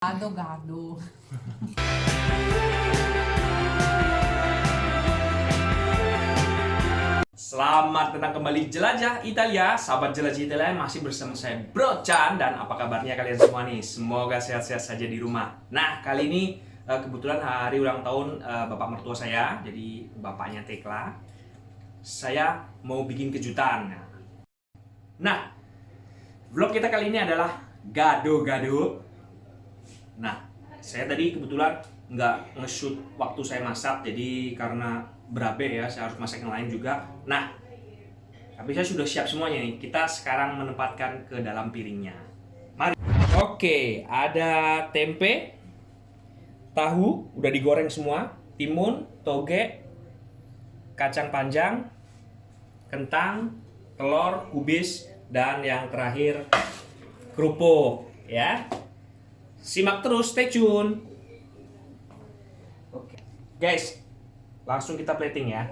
Gado gado. Selamat datang kembali Jelajah Italia. Sahabat Jelajah Italia masih bersama saya Bro Chan. Dan apa kabarnya kalian semua nih? Semoga sehat-sehat saja di rumah. Nah kali ini eh, kebetulan hari ulang tahun eh, bapak mertua saya. Jadi bapaknya Tekla. Saya mau bikin kejutan. Nah Vlog kita kali ini adalah Gado-gado Nah saya tadi kebetulan nggak nge-shoot waktu saya masak Jadi karena berabe ya, saya harus masak yang lain juga. Nah, tapi saya sudah siap semuanya nih. Kita sekarang menempatkan ke dalam piringnya. Mari. Oke, ada tempe, tahu udah digoreng semua, timun, toge, kacang panjang, kentang, telur, kubis, dan yang terakhir kerupuk ya. Simak terus, stay tune. Oke. Guys, Langsung kita plating ya.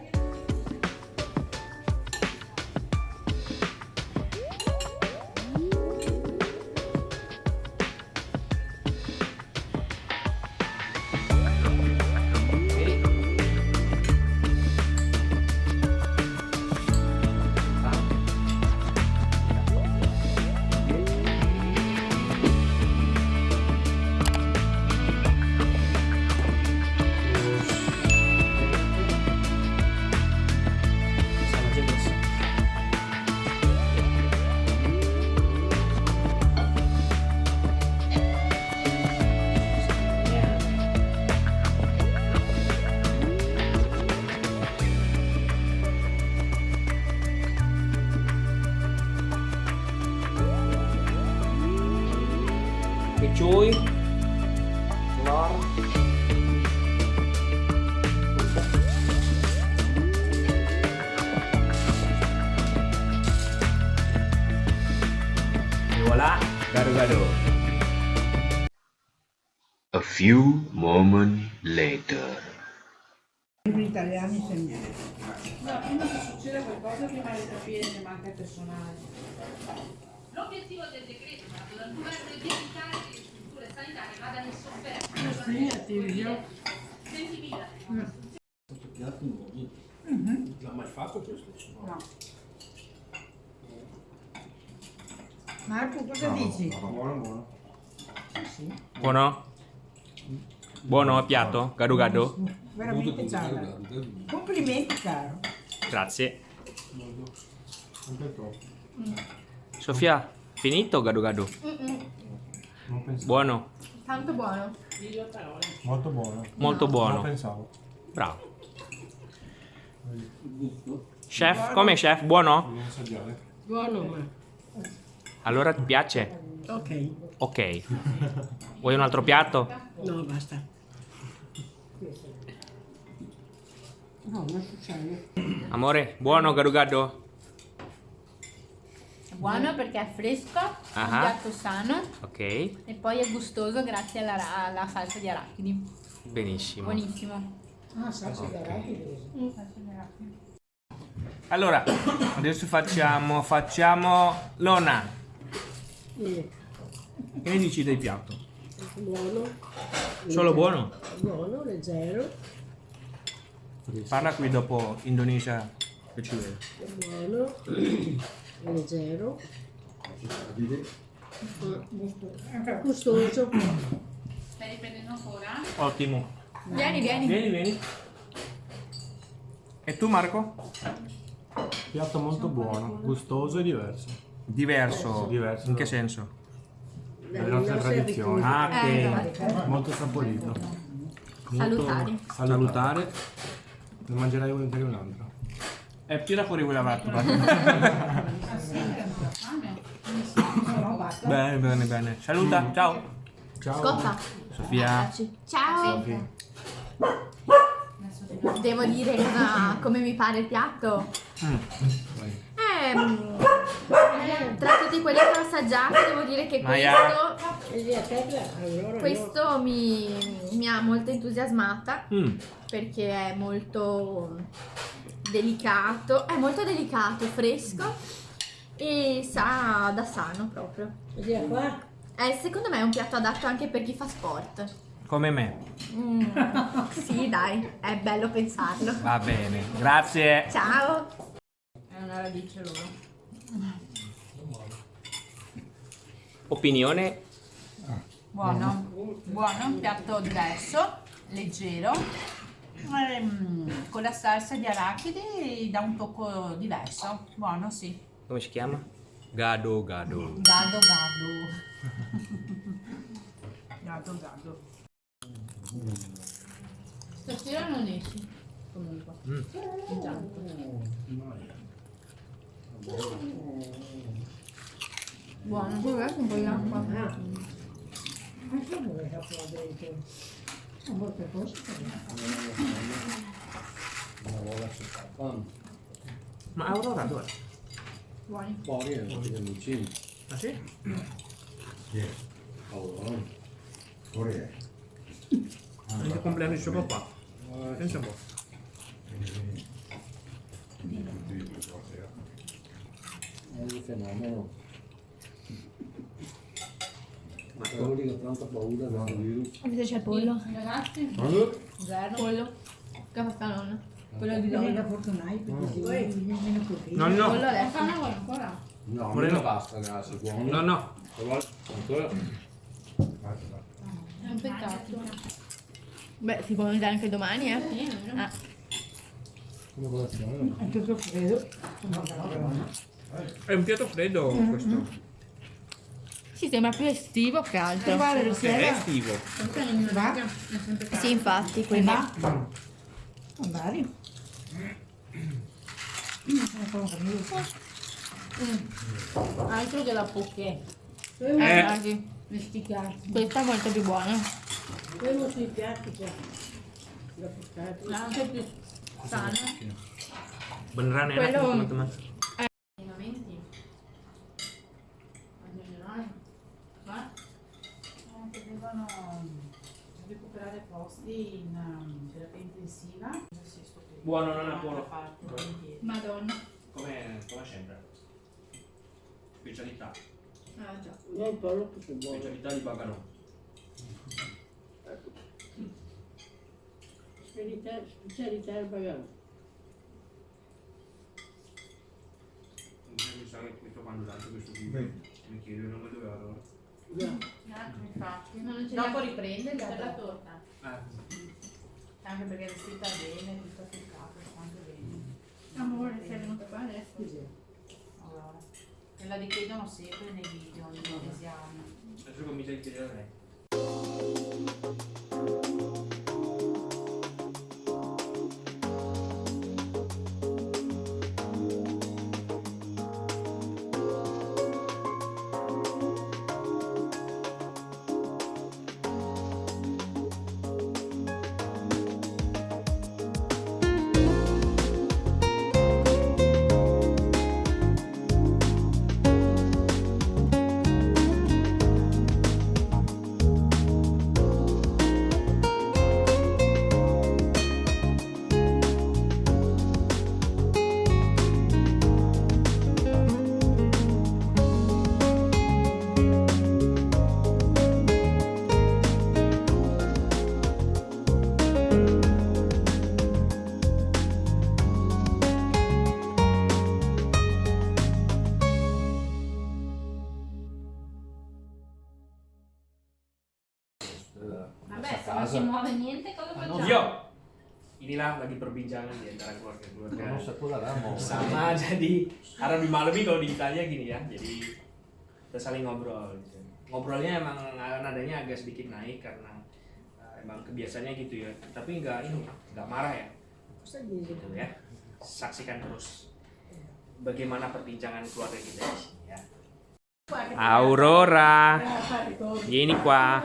Oke cuy Telur E voilà, gado-gado A few moments later. Italiani segnati. No, prima che succeda qualcosa prima di capire ne manca il personale. L'obiettivo del decreto è quello del governo è di evitare che le strutture sanitarie vadano in sofferenza. Segnati io. 20.000. piatti nuovi. Non l'ha mai fatto questo? No. Marco, cosa dici? Buono, buono. Buono? Buono piatto? Gado-gado? Veramente ciao. Complimenti, caro. Grazie Sempre troppo. Sofia, finito gado-gado? Non. Buono? Tanto buono. Molto buono. Molto Non buono pensavo. Bravo Chef, come chef? Buono? Buono, ma. Allora ti piace? Ok. Ok Vuoi un altro piatto? No, basta. No, non succede. Amore, buono gado-gado? È buono perché è fresco, è un piatto sano Ok, e poi è gustoso grazie alla, alla salsa di arachidi. benissimo Buonissimo. Ah, salsa di arachidi. Salsa di arachidi. Allora, adesso facciamo, facciamo Lona Che ne dici del piatto? buono. Solo buono? Buono, leggero. Parla qui dopo Indonesia che ci vede Buono. leggero. Gustoso. Stai riprendendo ancora? Ottimo Vieni, vieni. Vieni, vieni E tu Marco? Piatto molto buono, gustoso e diverso. Diverso. Diverso. In che senso? Le nostre tradizioni. Ah, Eh, ok. Molto saporito. Molto Salutari. Salutare. Ne mangerai volentieri un altro. E tira fuori quella vattola. bene, bene, bene. Saluta, ciao. Ciao. Scotta. Sofia. Ciao. Devo dire cosa- come mi pare il piatto. Mm. Vai. Ehm, tra tutti quelli che ho assaggiato devo dire che Maya. questo, E te, allora questo mi, mi ha molto entusiasmata Mm. perché è molto delicato, è molto delicato, fresco e sa da sano proprio. Vedi qua? Eh, secondo me è un piatto adatto anche per chi fa sport. Come me. Mm, sì, dai, è bello pensarlo. Va bene, grazie. Ciao! È una radice loro. Opinione? Buono, buono, un piatto diverso, leggero, ehm, con la salsa di arachidi dà un tocco diverso. Buono, sì. Come si chiama? Gado gado. Gado gado. gado gado. Stasera non esci. Comunque. Intanto. Buono, verso un po' di acqua. Anche a voi la qua dentro. A molte cose. Ma Aurora dov'è? Buoni. Fuori è tutti gli amici. Ah sì? Allora, fuori è. È il compleanno di suo papà. Pensa un po'. È un fenomeno. Ma lì che ha tanta paura del virus. Invece c'è il pollo. Ragazzi, zero. Pollo. Che fa sta nonna? Quello di donna. perché si vuoi nemmeno così. No, Pollo no. adesso. Fanno vuoi ancora? no, Moreno. non basta, ragazzi, buono. No, no. Se vuoi, ancora. È un peccato. Beh, si può mangiare anche domani, eh? Ah. Come colazione? È tutto freddo. È un piatto freddo questo. Sì, sembra più estivo che altro. Guarda, la È sera estivo. va. Sì, infatti, quindi. Va. Andare. Altro che la poké. Eh. Questa è molto più buona. Quello sui piatti qua. La portata. Anche più sana. Beneran enak Quello- teman-teman. Allenamenti. In generale. Ma eh, devono recuperare in um, terapia intensiva. Sì, qui. Buono, non è buono. Parte. Madonna. Come, come sempre. Specialità. Ah, già. No, il pollo tutto buono. Specialità di Bagarò. Specialità, specialità del bagano. Mi sa che questo quando lancio questo video mi chiedo il nome dove vado. Già. Infatti. Non ce Dopo riprende per la la torta. Anche perché è vestita bene, tutta capo, sta anche bene. Amore, sei venuto qua adesso. Allora. E la richiedono sempre nei video, nei esami. Adesso comincia a chiedere a lei. Vabbè, se non si muove niente, cosa facciamo? Yo! Inilah lagi perbincangan di antara keluarga-keluarga. Non so cosa là, mau. Sama jadi karena di malam ini kalau di Italia gini ya, jadi kita saling ngobrol. Gitu. Ngobrolnya emang nadanya agak sedikit naik karena eh, emang kebiasaannya gitu ya. Tapi nggak ini, nggak marah ya. Dici? Gitu ya. Saksikan terus bagaimana perbincangan keluarga kita di sini ya. Aurora, vieni qua.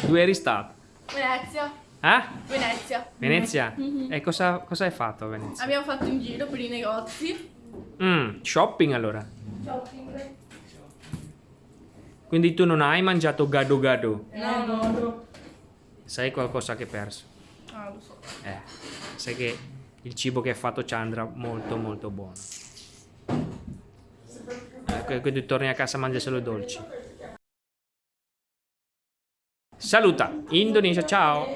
Dove eri stato? Venezia. Ah? Venezia. Venezia? E cosa, cosa hai fatto a Venezia? Abbiamo fatto un giro per i negozi. Mm, shopping allora. Shopping. Quindi tu non hai mangiato gado gado? No, no. Sai qualcosa che hai perso? Ah, lo so. Eh, sai che il cibo che ha fatto Chandra molto molto buono. Che quando torni a casa mangi solo dolci. Saluta, Indonesia, ciao!